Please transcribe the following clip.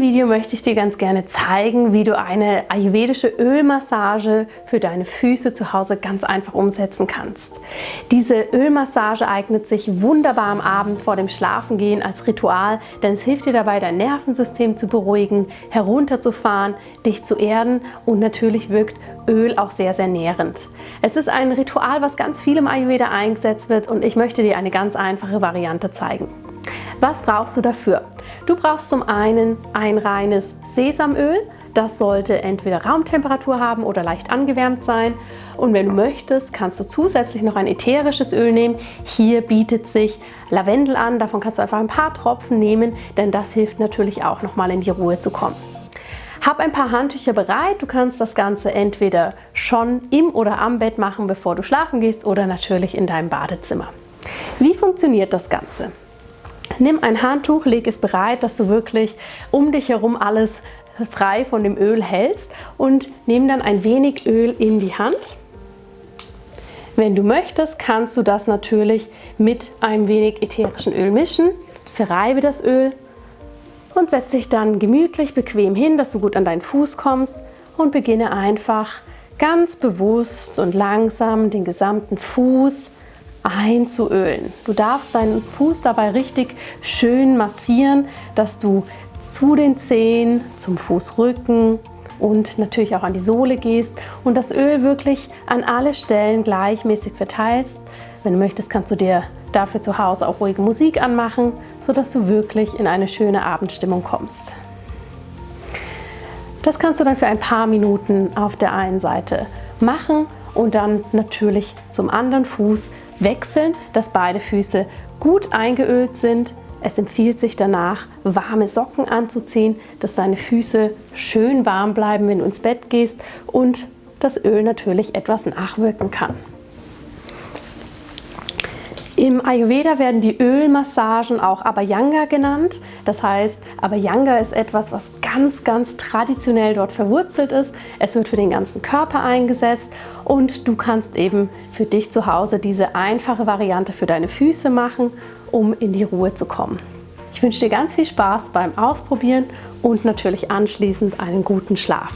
Video möchte ich dir ganz gerne zeigen, wie du eine ayurvedische Ölmassage für deine Füße zu Hause ganz einfach umsetzen kannst. Diese Ölmassage eignet sich wunderbar am Abend vor dem Schlafengehen als Ritual, denn es hilft dir dabei, dein Nervensystem zu beruhigen, herunterzufahren, dich zu erden und natürlich wirkt Öl auch sehr, sehr nährend. Es ist ein Ritual, was ganz viel im Ayurveda eingesetzt wird und ich möchte dir eine ganz einfache Variante zeigen. Was brauchst du dafür? Du brauchst zum einen ein reines Sesamöl. Das sollte entweder Raumtemperatur haben oder leicht angewärmt sein. Und wenn du möchtest, kannst du zusätzlich noch ein ätherisches Öl nehmen. Hier bietet sich Lavendel an. Davon kannst du einfach ein paar Tropfen nehmen, denn das hilft natürlich auch nochmal in die Ruhe zu kommen. Hab ein paar Handtücher bereit. Du kannst das Ganze entweder schon im oder am Bett machen, bevor du schlafen gehst oder natürlich in deinem Badezimmer. Wie funktioniert das Ganze? Nimm ein Handtuch, leg es bereit, dass du wirklich um dich herum alles frei von dem Öl hältst und nimm dann ein wenig Öl in die Hand. Wenn du möchtest, kannst du das natürlich mit einem wenig ätherischen Öl mischen. Verreibe das Öl und setze dich dann gemütlich bequem hin, dass du gut an deinen Fuß kommst und beginne einfach ganz bewusst und langsam den gesamten Fuß einzuölen. Du darfst deinen Fuß dabei richtig schön massieren, dass du zu den Zehen, zum Fußrücken und natürlich auch an die Sohle gehst und das Öl wirklich an alle Stellen gleichmäßig verteilst. Wenn du möchtest, kannst du dir dafür zu Hause auch ruhige Musik anmachen, sodass du wirklich in eine schöne Abendstimmung kommst. Das kannst du dann für ein paar Minuten auf der einen Seite machen und dann natürlich zum anderen Fuß wechseln, dass beide Füße gut eingeölt sind. Es empfiehlt sich danach, warme Socken anzuziehen, dass deine Füße schön warm bleiben, wenn du ins Bett gehst und das Öl natürlich etwas nachwirken kann. Im Ayurveda werden die Ölmassagen auch Abhyanga genannt. Das heißt, Abhyanga ist etwas, was ganz, ganz traditionell dort verwurzelt ist. Es wird für den ganzen Körper eingesetzt und du kannst eben für dich zu Hause diese einfache Variante für deine Füße machen, um in die Ruhe zu kommen. Ich wünsche dir ganz viel Spaß beim Ausprobieren und natürlich anschließend einen guten Schlaf.